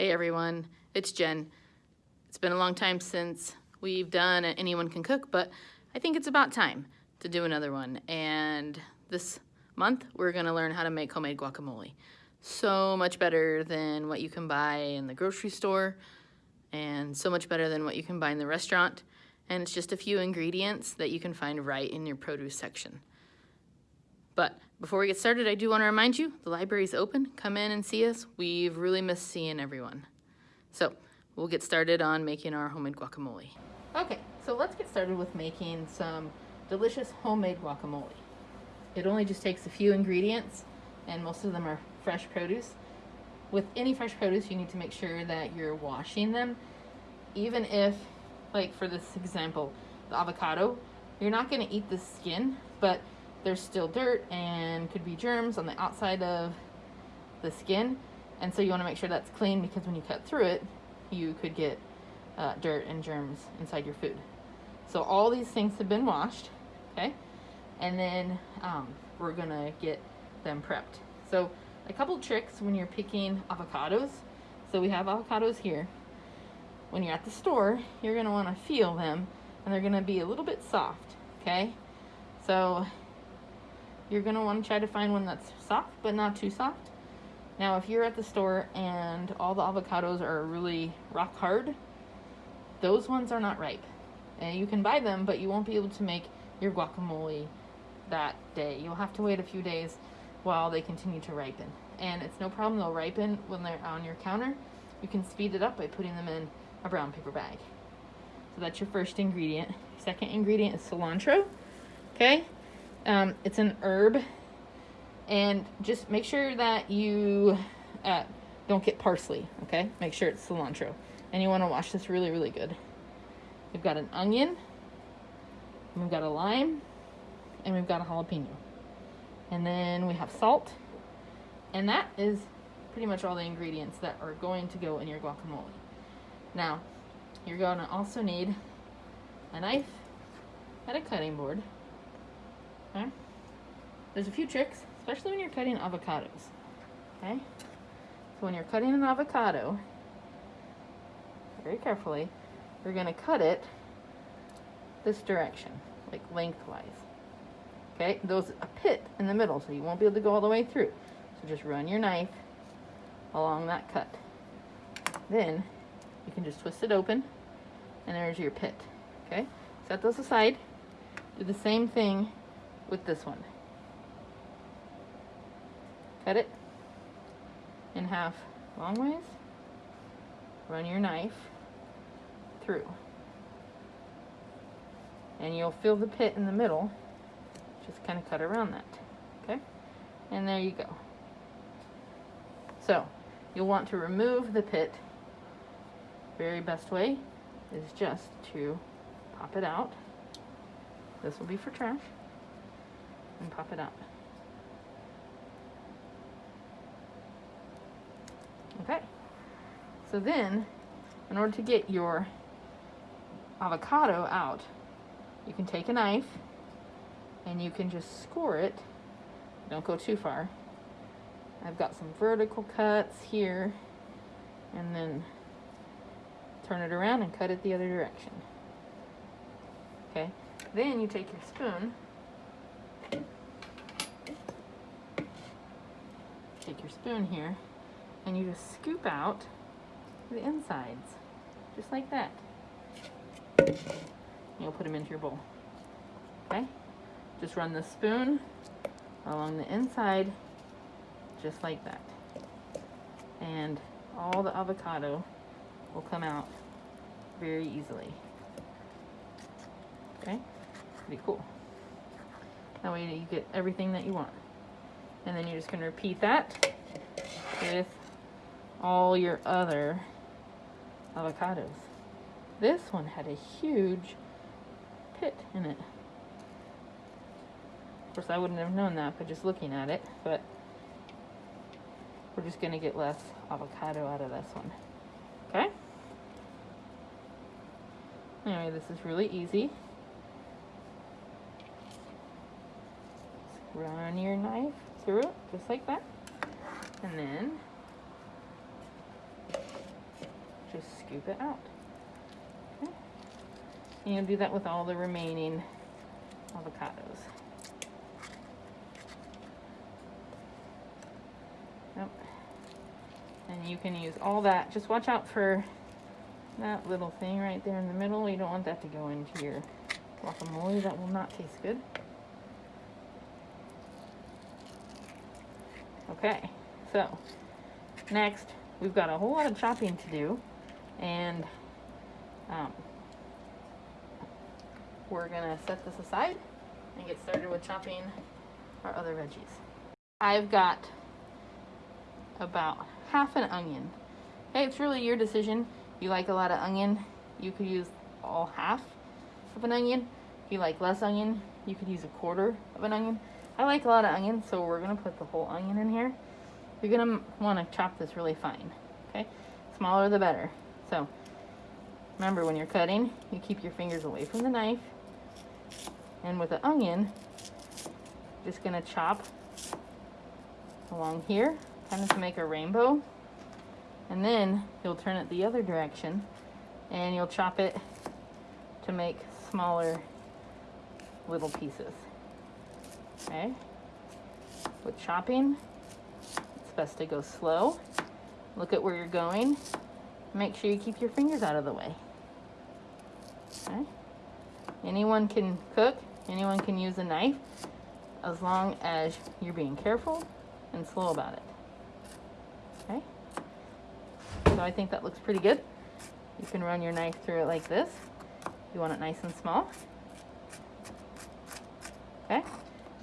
Hey everyone, it's Jen. It's been a long time since we've done an Anyone Can Cook, but I think it's about time to do another one. And this month, we're gonna learn how to make homemade guacamole. So much better than what you can buy in the grocery store, and so much better than what you can buy in the restaurant. And it's just a few ingredients that you can find right in your produce section. But before we get started, I do want to remind you, the library is open. Come in and see us. We've really missed seeing everyone. So we'll get started on making our homemade guacamole. Okay, so let's get started with making some delicious homemade guacamole. It only just takes a few ingredients and most of them are fresh produce. With any fresh produce, you need to make sure that you're washing them. Even if, like for this example, the avocado, you're not gonna eat the skin, but there's still dirt and could be germs on the outside of the skin. And so you wanna make sure that's clean because when you cut through it, you could get uh, dirt and germs inside your food. So all these things have been washed, okay? And then um, we're gonna get them prepped. So a couple tricks when you're picking avocados. So we have avocados here. When you're at the store, you're gonna wanna feel them and they're gonna be a little bit soft, okay? So you're gonna wanna try to find one that's soft, but not too soft. Now, if you're at the store and all the avocados are really rock hard, those ones are not ripe. And you can buy them, but you won't be able to make your guacamole that day. You'll have to wait a few days while they continue to ripen. And it's no problem, they'll ripen when they're on your counter. You can speed it up by putting them in a brown paper bag. So that's your first ingredient. Second ingredient is cilantro, okay? Um, it's an herb, and just make sure that you uh, don't get parsley, okay? Make sure it's cilantro. And you want to wash this really, really good. We've got an onion, we've got a lime, and we've got a jalapeno. And then we have salt, and that is pretty much all the ingredients that are going to go in your guacamole. Now, you're going to also need a knife and a cutting board Okay? There's a few tricks, especially when you're cutting avocados. Okay? So when you're cutting an avocado, very carefully, you're going to cut it this direction, like lengthwise. Okay? There's a pit in the middle, so you won't be able to go all the way through. So just run your knife along that cut. Then you can just twist it open, and there's your pit. Okay? Set those aside. Do the same thing with this one. Cut it in half long ways. Run your knife through. And you'll fill the pit in the middle. Just kind of cut around that. Okay? And there you go. So, you'll want to remove the pit. Very best way is just to pop it out. This will be for trash and pop it up. Okay, so then in order to get your avocado out, you can take a knife and you can just score it. Don't go too far. I've got some vertical cuts here and then turn it around and cut it the other direction. Okay, then you take your spoon take your spoon here and you just scoop out the insides, just like that. You'll put them into your bowl. Okay? Just run the spoon along the inside, just like that. And all the avocado will come out very easily. Okay? Pretty cool. That way you get everything that you want. And then you're just going to repeat that with all your other avocados. This one had a huge pit in it. Of course, I wouldn't have known that by just looking at it, but we're just going to get less avocado out of this one. Okay? Anyway, this is really easy. run your knife through it, just like that. And then just scoop it out. Okay. And you'll do that with all the remaining avocados. Yep. And you can use all that. Just watch out for that little thing right there in the middle. You don't want that to go into your guacamole. That will not taste good. Okay, so next we've got a whole lot of chopping to do and um, we're gonna set this aside and get started with chopping our other veggies. I've got about half an onion. Okay, it's really your decision. If you like a lot of onion, you could use all half of an onion. If you like less onion, you could use a quarter of an onion. I like a lot of onions, so we're gonna put the whole onion in here. You're gonna wanna chop this really fine, okay? Smaller the better. So, remember when you're cutting, you keep your fingers away from the knife. And with the onion, just gonna chop along here, kind of to make a rainbow. And then you'll turn it the other direction and you'll chop it to make smaller little pieces. Okay? With chopping, it's best to go slow. Look at where you're going. Make sure you keep your fingers out of the way. Okay? Anyone can cook, anyone can use a knife, as long as you're being careful and slow about it. Okay? So I think that looks pretty good. You can run your knife through it like this. You want it nice and small. Okay?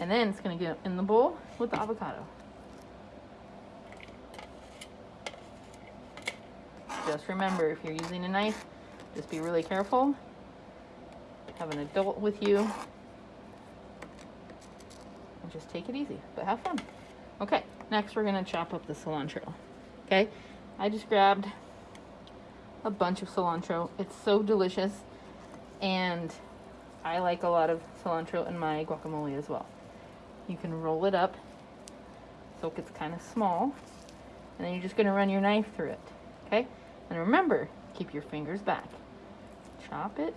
And then it's going to get in the bowl with the avocado. Just remember, if you're using a knife, just be really careful. Have an adult with you. And just take it easy, but have fun. Okay, next we're going to chop up the cilantro. Okay, I just grabbed a bunch of cilantro. It's so delicious. And I like a lot of cilantro in my guacamole as well. You can roll it up so it gets kind of small. And then you're just going to run your knife through it. Okay? And remember, keep your fingers back. Chop it.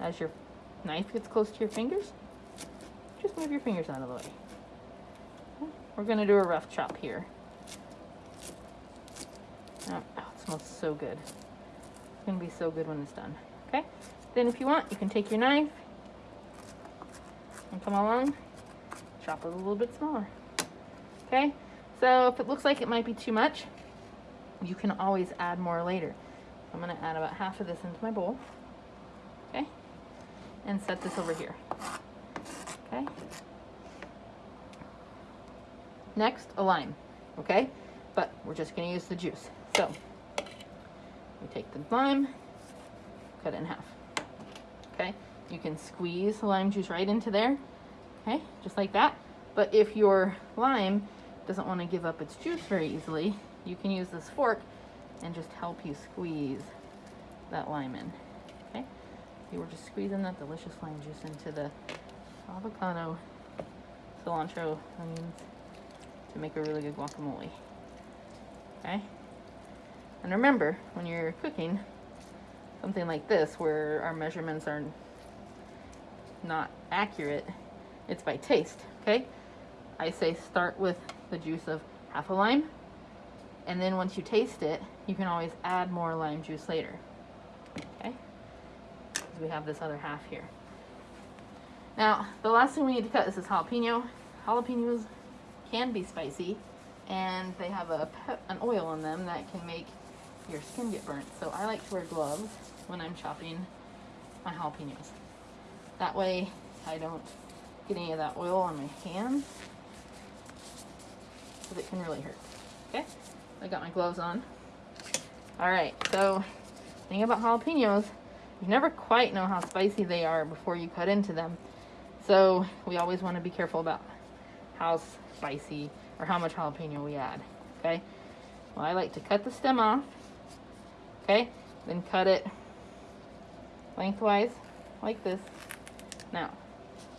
As your knife gets close to your fingers, just move your fingers out of the way. We're going to do a rough chop here. Oh, oh, it smells so good. It's going to be so good when it's done. Okay? Then if you want, you can take your knife, come along, chop it a little bit smaller. Okay, so if it looks like it might be too much, you can always add more later. I'm gonna add about half of this into my bowl, okay, and set this over here, okay. Next, a lime, okay, but we're just gonna use the juice. So, we take the lime, cut it in half, okay. You can squeeze the lime juice right into there, okay, just like that. But if your lime doesn't want to give up its juice very easily, you can use this fork and just help you squeeze that lime in, okay? You were just squeezing that delicious lime juice into the avocado, cilantro, onions to make a really good guacamole, okay? And remember, when you're cooking something like this, where our measurements are not accurate, it's by taste, okay? I say start with the juice of half a lime, and then once you taste it, you can always add more lime juice later, okay? Because we have this other half here. Now, the last thing we need to cut is this jalapeno. Jalapenos can be spicy, and they have a an oil on them that can make your skin get burnt. So I like to wear gloves when I'm chopping my jalapenos. That way I don't get any of that oil on my hand because it can really hurt. Okay, I got my gloves on. All right, so thing about jalapenos, you never quite know how spicy they are before you cut into them. So we always want to be careful about how spicy or how much jalapeno we add. Okay, well I like to cut the stem off. Okay, then cut it lengthwise like this now,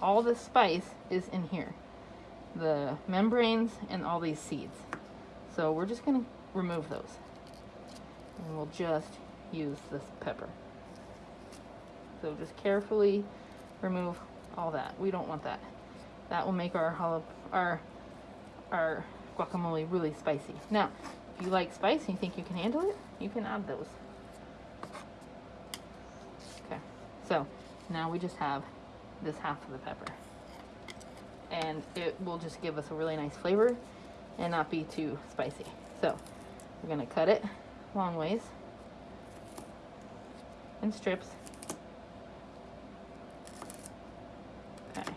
all the spice is in here. The membranes and all these seeds. So we're just gonna remove those. And we'll just use this pepper. So just carefully remove all that. We don't want that. That will make our our our guacamole really spicy. Now, if you like spice and you think you can handle it, you can add those. Okay, so now we just have this half of the pepper. And it will just give us a really nice flavor and not be too spicy. So we're gonna cut it long ways in strips. Okay,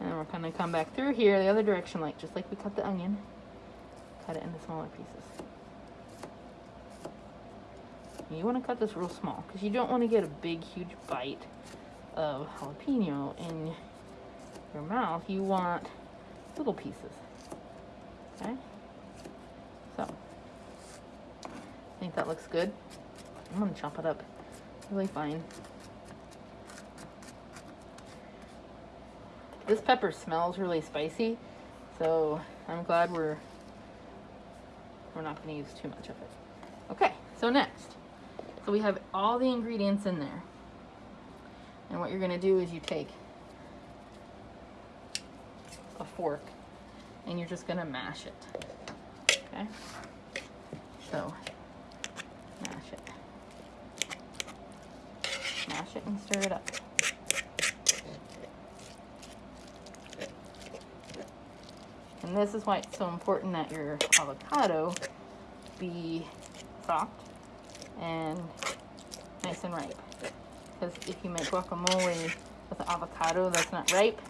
and then we're gonna come back through here the other direction, like just like we cut the onion. Cut it into smaller pieces. You want to cut this real small because you don't want to get a big, huge bite of jalapeno in your mouth. You want little pieces. Okay? So, I think that looks good. I'm going to chop it up really fine. This pepper smells really spicy, so I'm glad we're we're not going to use too much of it. Okay, so next. So we have all the ingredients in there. And what you're going to do is you take a fork and you're just going to mash it. Okay? So, mash it. Mash it and stir it up. And this is why it's so important that your avocado be soft and nice and ripe. Because if you make guacamole with avocado that's not ripe,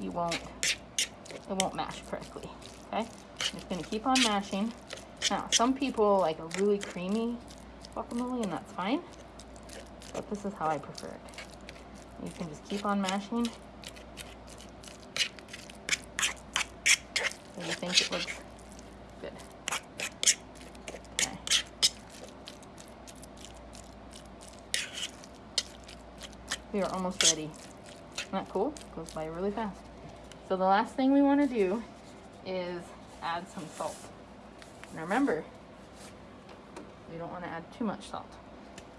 you won't, it won't mash correctly, okay? I'm just gonna keep on mashing. Now, some people like a really creamy guacamole and that's fine, but this is how I prefer it. You can just keep on mashing So you think it looks We are almost ready. Isn't that cool? Goes by really fast. So the last thing we want to do is add some salt. Now remember, we don't want to add too much salt.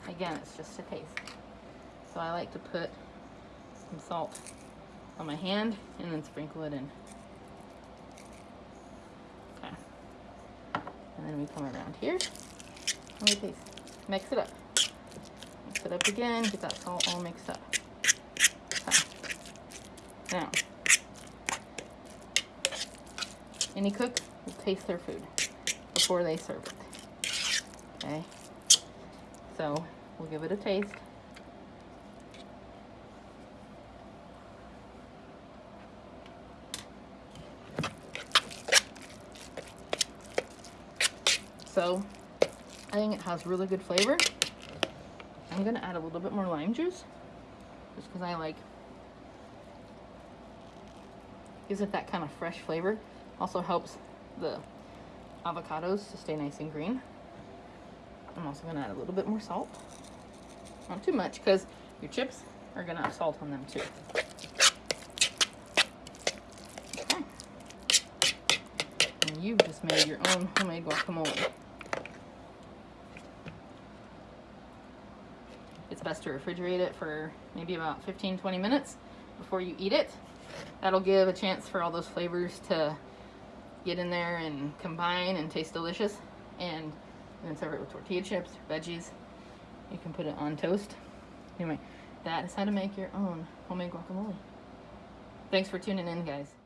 Again, it's just a taste. So I like to put some salt on my hand and then sprinkle it in. Okay. And then we come around here and we taste. Mix it up. It up again, get that salt all mixed up. Now, any cook will taste their food before they serve it. Okay? So, we'll give it a taste. So I think it has really good flavor. I'm gonna add a little bit more lime juice just because I like gives it that kind of fresh flavor. Also helps the avocados to stay nice and green. I'm also gonna add a little bit more salt. Not too much because your chips are gonna have salt on them too. Okay. And you've just made your own homemade guacamole. Best to refrigerate it for maybe about 15, 20 minutes before you eat it. That'll give a chance for all those flavors to get in there and combine and taste delicious. And then serve it with tortilla chips, veggies. You can put it on toast. Anyway, that is how to make your own homemade guacamole. Thanks for tuning in, guys.